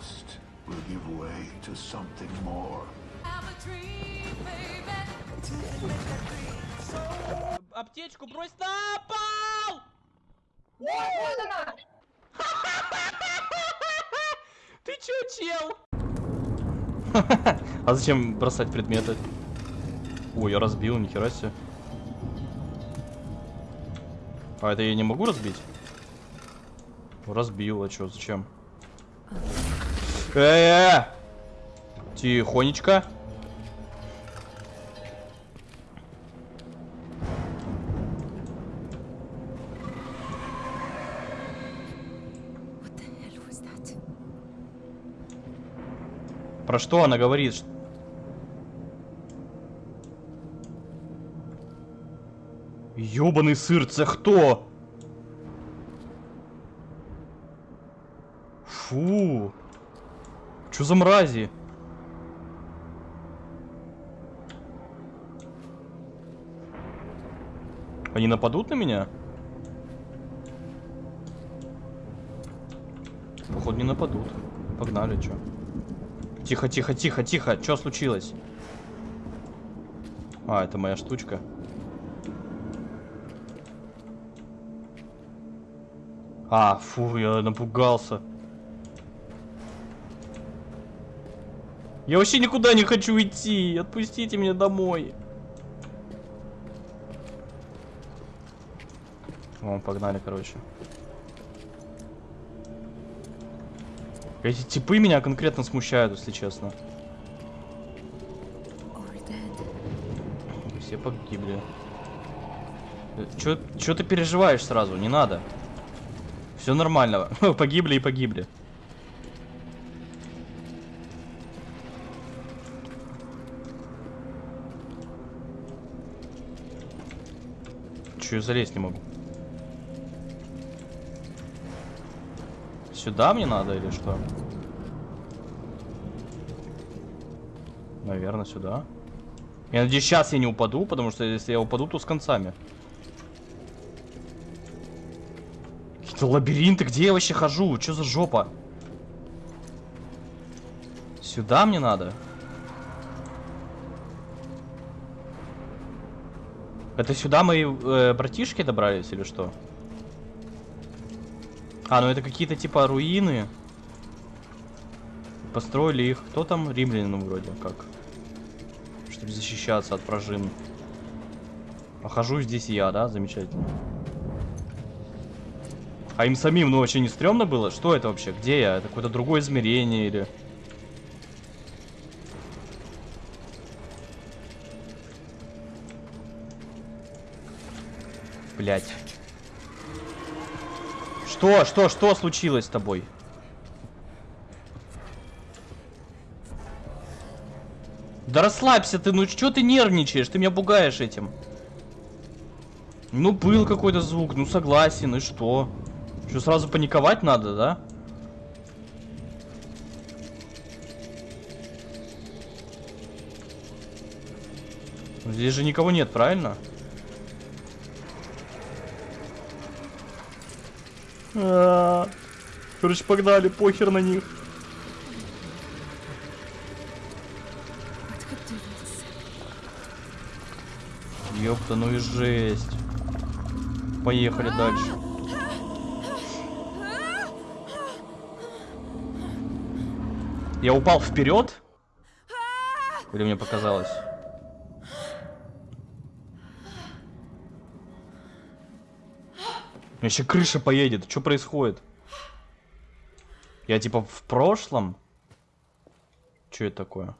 trust will give way to something more. Аптечку брось на пол! Ты чё, чел? А зачем бросать предметы? Ой, я разбил, нихера себе. А это я не могу разбить? Разбил, а чё, зачем? Э, -э! Тихонечко. Про что она говорит? Ёбаный сыр, це хто? Фу. Чё за мрази? Они нападут на меня? Походу не нападут. Погнали, чё? Тихо, тихо, тихо, тихо. Что случилось? А, это моя штучка. А, фу, я напугался. Я вообще никуда не хочу идти. Отпустите меня домой. О, погнали, короче. Эти типы меня конкретно смущают, если честно. Все погибли. Э, Чё, чё ты переживаешь сразу? Не надо. Все нормально. погибли и погибли. Чё я залезть не могу? Сюда мне надо или что? Наверное, сюда. Я надеюсь, сейчас я не упаду, потому что если я упаду, то с концами. Какие-то лабиринты, где я вообще хожу? Что за жопа? Сюда мне надо? Это сюда мои э, братишки добрались или что? А, ну это какие-то типа руины. Построили их. Кто там? Римляне, вроде как. Чтобы защищаться от прожин. А хожу здесь я, да? Замечательно. А им самим, ну, вообще не стрёмно было? Что это вообще? Где я? Это какое-то другое измерение или... Блять. Что? Что? Что случилось с тобой? Да расслабься ты, ну что ты нервничаешь? Ты меня пугаешь этим. Ну, был какой-то звук, ну согласен, и что? Что, сразу паниковать надо, да? Здесь же никого нет, правильно? А, Короче, погнали, похер на них. Ёпта, ну и жесть. Поехали дальше. Я упал вперед? Или мне показалось? Меня еще крыша поедет. Что происходит? Я типа в прошлом? Что это такое?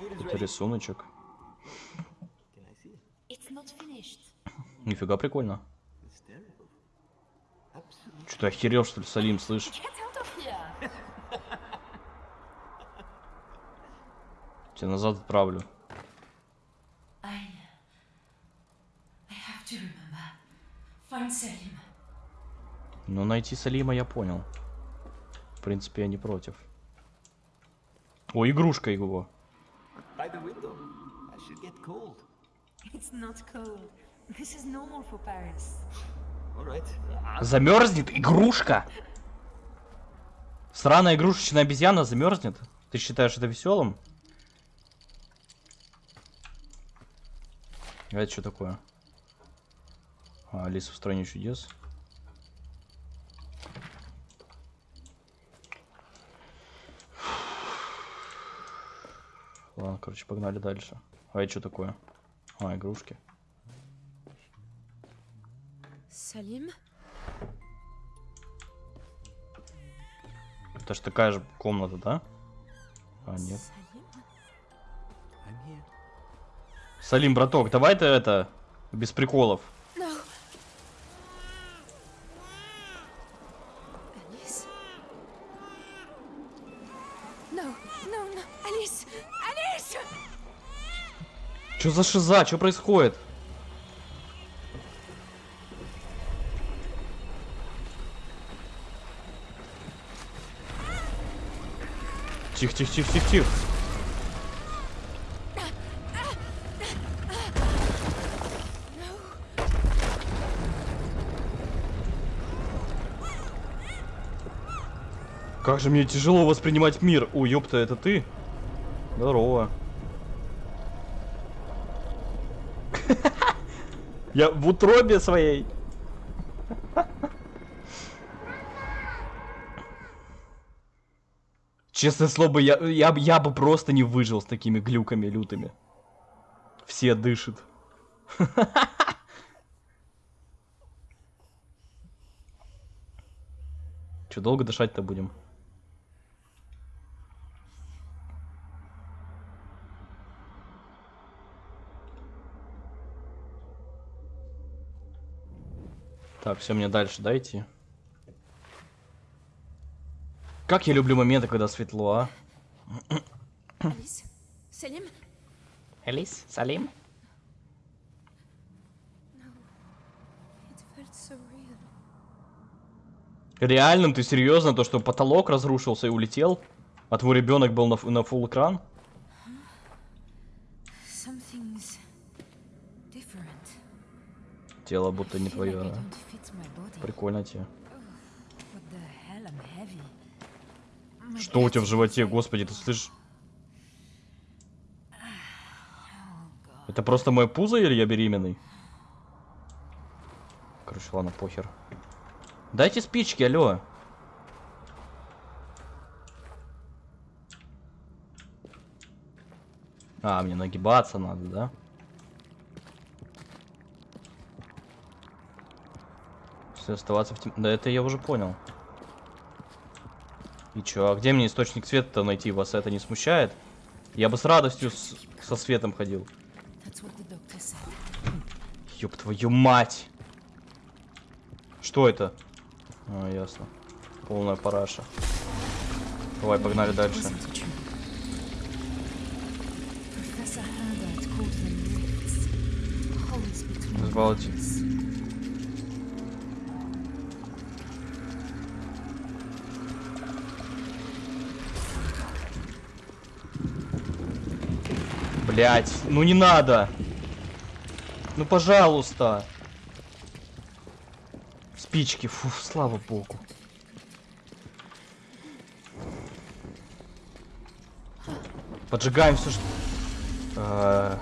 Это рисуночек. Нифига прикольно. Что ты охерел, что ли, Салим, слышь? Тебя назад отправлю. I. I have to remember. Find Selim. Ну, найти Салима я понял. В принципе, я не против. О, игрушка его. Замерзнет игрушка. Сраная игрушечная обезьяна замерзнет? Ты считаешь это веселым? А это что такое? А, Алиса в стране чудес. Ладно, короче, погнали дальше. А это что такое? А, игрушки. Salim Это ж такая же комната, да? А, нет. I'm here. Салим, браток, давай ты это, без приколов. No. Alice. No, no, no. Alice! Что за шиза? Что происходит? Тихо, тихо, тихо, тихо, тихо. Как же мне тяжело воспринимать мир. О, ёпта, это ты? Здорово. Я в утробе своей. Честное слово, я, я, я бы просто не выжил с такими глюками лютыми. Все дышат. Че, долго дышать-то будем? Так, все, мне дальше дайте. Как я люблю моменты, когда светло, а? Элис, Салим? So real. Реально, ты серьезно, то, что потолок разрушился и улетел? А твой ребенок был на, на full экран? Тело будто не твое. Прикольно тебе. Что у тебя в животе, господи, ты слышишь? Это просто мое пузо или я беременный? Короче, ладно, похер. Дайте спички, алло. А, мне нагибаться надо, да? Оставаться в тем... Да это я уже понял. И чё, а где мне источник света-то найти? Вас это не смущает? Я бы с радостью с- со светом ходил. Ёб твою мать! Что это? А, ясно. Полная параша. Давай, погнали дальше. Wasn't it Блять, ну не надо! Ну пожалуйста! Спички, фу, слава богу. Поджигаем все, что... А.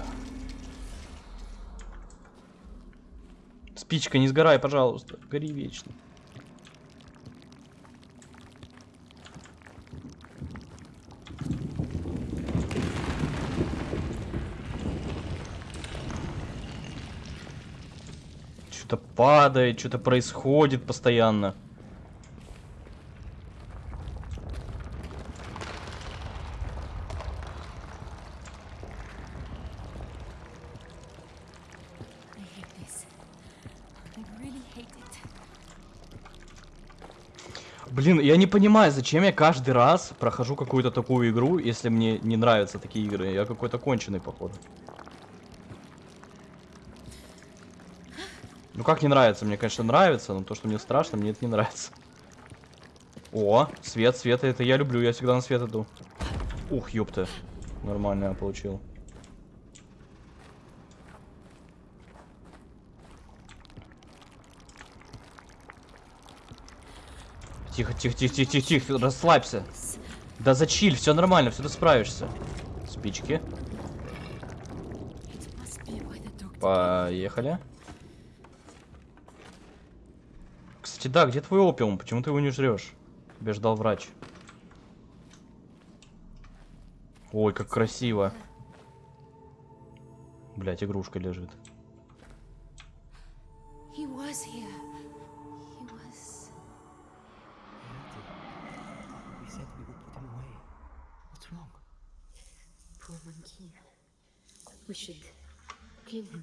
Спичка, не сгорай, пожалуйста. Гори вечно. Что-то падает, что-то происходит постоянно. Блин, я не понимаю, зачем я каждый раз прохожу какую-то такую игру, если мне не нравятся такие игры. Я какой-то конченый, походу. Ну как не нравится? Мне, конечно, нравится, но то, что мне страшно, мне это не нравится. О, свет, свет, это я люблю, я всегда на свет иду. Ух, ёпта. Нормально я получил. Тихо, тихо, тихо, тихо, тихо, тихо, расслабься. Да зачиль, все нормально, все ты справишься. Спички. Поехали. Кстати, да, где твой опиум? Почему ты его не жрешь? Тебе ждал врач. Ой, как красиво. Блять, игрушка лежит. We should clean him.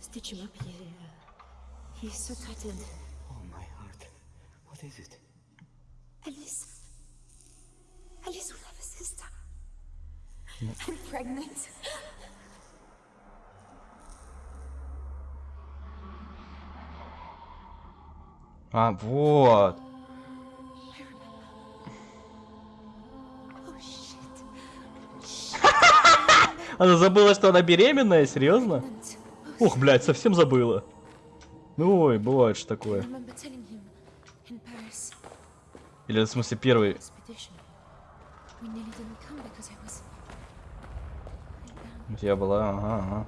Stitch him up here. He's so tightened. What is it? Alice. Alice will have a sister. I'm pregnant. А, вот. Oh. Она забыла, что она беременная? Серьезно? Ух, блядь, совсем забыла. Ну, ой, бывает же такое. Или, в смысле, первый. Я была, ага, ага.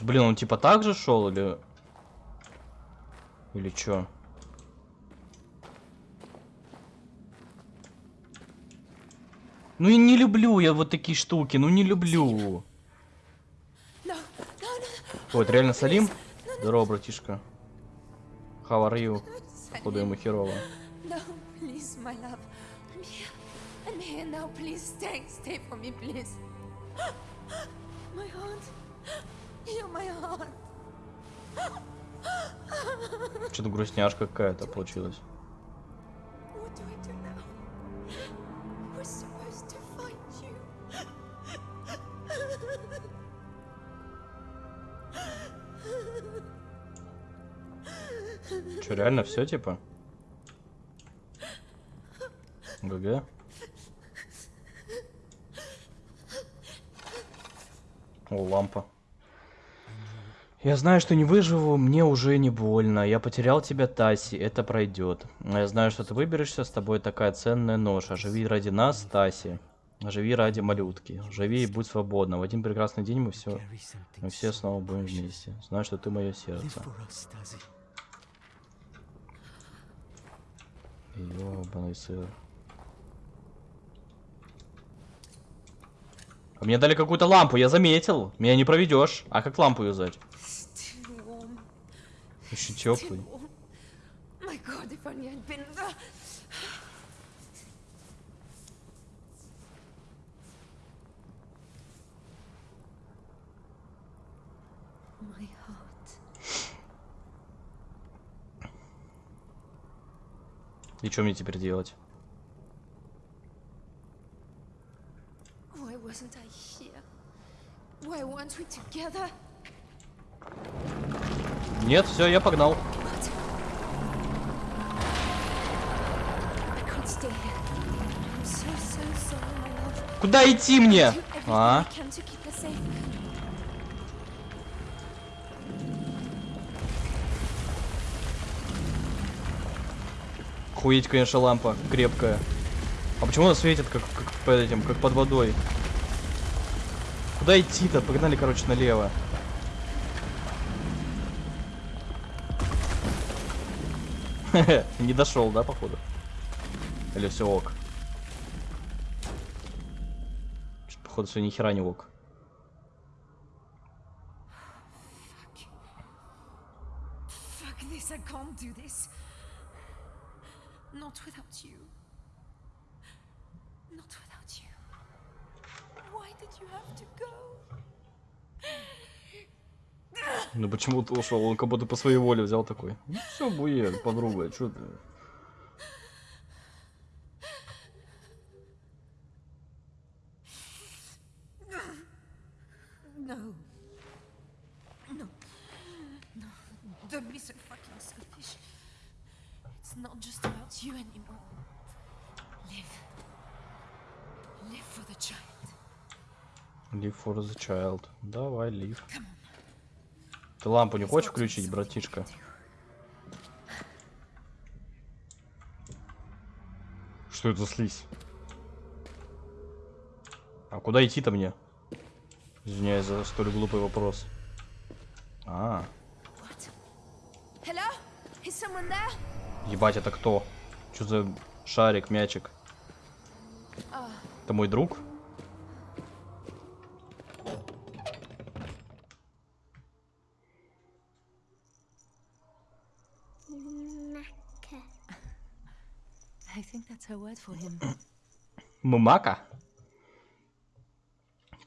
Блин, он типа так же шел или... Или чё? Ну и не люблю я вот такие штуки, ну не люблю. Это реально Салим? Здорово, братишка. How are you? Походу ему херово. No, please, my love. Че, реально все типа? ГГ? О, лампа. Я знаю, что не выживу, мне уже не больно. Я потерял тебя, Таси, это пройдет. Я знаю, что ты выберешься, с тобой такая ценная нож. Живи ради нас, Таси. Живи ради малютки. Живи и будь свободна. В один прекрасный день мы все, мы все снова будем вместе. Знаю, что ты мое сердце. Ёбаный сыр. А мне дали какую-то лампу, я заметил. Меня не проведешь. А как лампу юзать? Still теплый. И что мне теперь делать? Нет, все, я погнал. Куда идти мне? А? I can to keep her safe. Хуеть, конечно, лампа крепкая. А почему она светит, как, как под этим, как под водой? Куда идти-то? Погнали, короче, налево. Не дошел, да, походу? Или все ок? Походу, все ни хера не ок. Fuck this, I can't do this. Not without you. Not without you. Why did you have to go? Ну почему ты ушел? Он как будто по своей воле взял такой. Ну все, будет, подруга, что ты? No. No. No. Don't be so fucking selfish. It's not just about you anymore. Live. Live for the child. Давай, live. Ты лампу не хочешь включить, братишка? Что это за слизь? А куда идти-то мне? Извиняюсь за столь глупый вопрос. А, ебать, это кто? Что за шарик, мячик? Oh, Это мой друг? I think Мымака?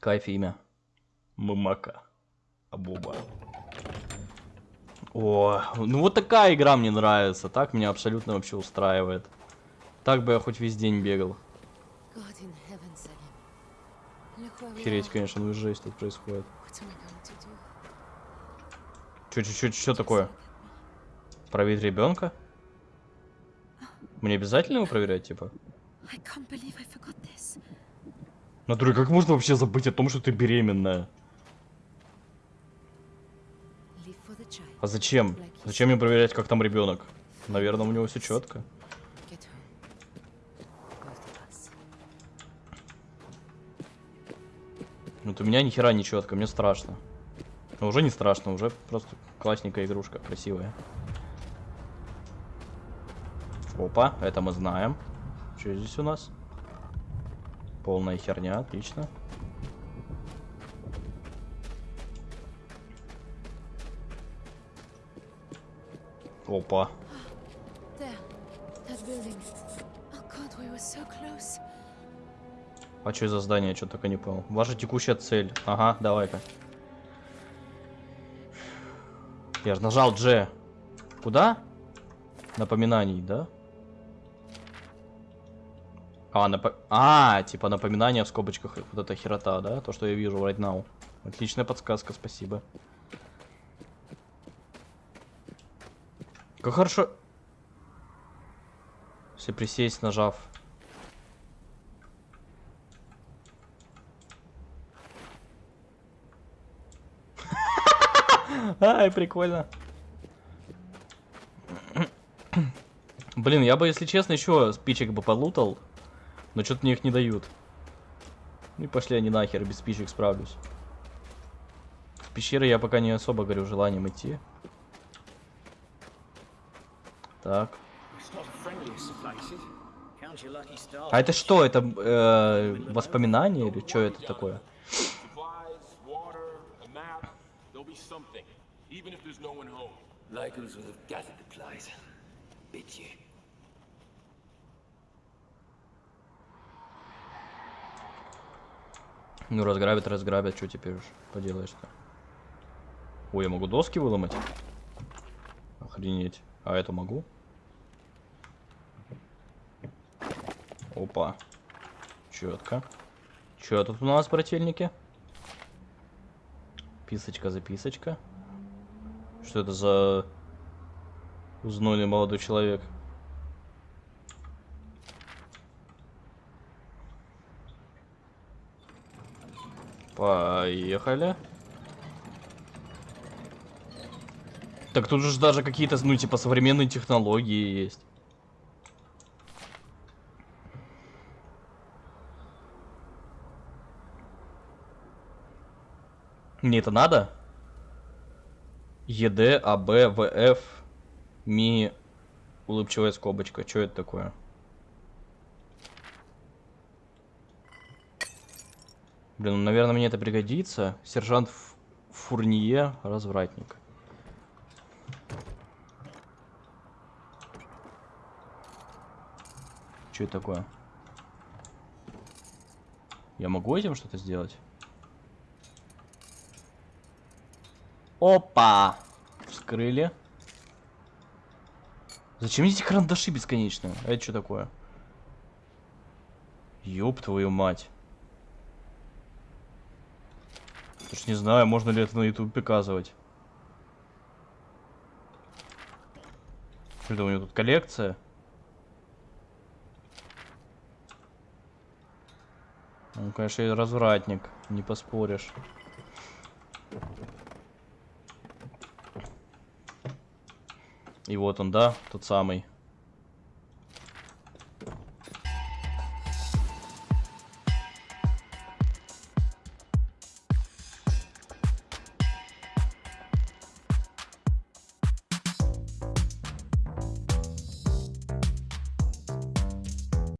Кайф имя. Мымака. Абуба. О, ну вот такая игра мне нравится. Так меня абсолютно вообще устраивает. Так бы я хоть весь день бегал. Are. конечно, ну и жесть тут происходит. Чё, чё, чё, чё такое? Проверить ребенка? Мне обязательно его проверять, типа? Натуре, как можно вообще забыть о том, что ты беременная? А зачем? Зачем мне проверять, как там ребенок? Наверное, у него все четко. Вот у меня ни хера не четко, мне страшно. Но уже не страшно, уже просто классненькая игрушка, красивая. Опа, это мы знаем. Что здесь у нас? Полная херня, отлично. Опа. А что за здание? Что только не понял. Ваша текущая цель. Ага, давай-ка. Я же нажал G. Куда? Напоминаний, да? А, напо... а, типа напоминание в скобочках. Вот эта херота, да? То, что я вижу right now. Отличная подсказка, спасибо. Как хорошо... Если присесть, нажав. Ай, прикольно. Блин, я бы, если честно, еще спичек бы полутал. Но что-то мне их не дают. Ну и пошли они нахер, без спичек справлюсь. В пещеры я пока не особо горю желанием идти. Так. А это что? Это э, воспоминание или что это такое? Even if there's no one home. Locals would have gathered the place. Bit you. Ну, разграбят, разграбят, что теперь уж поделаешь-то? Ой, я могу доски выломать? Охренеть. А это могу? Опа. Четко. Че тут у нас, брательники? Писочка, записочка. Что это за узнойный молодой человек? Поехали. Так тут же даже какие-то, ну, типа, современные технологии есть. Мне это надо? ЕД, АБ, ВФ, МИ, улыбчивая скобочка. Что это такое? Блин, ну, наверное, мне это пригодится. Сержант Ф- Фурнье, развратник. Что это такое? Я могу этим что-то сделать? Опа! Вскрыли. Зачем эти карандаши бесконечные? Это что такое? Ёб твою мать. Уж не знаю, можно ли это на YouTube показывать. Что это у него тут коллекция? Он, конечно, и развратник, не поспоришь. И вот он, да, тот самый.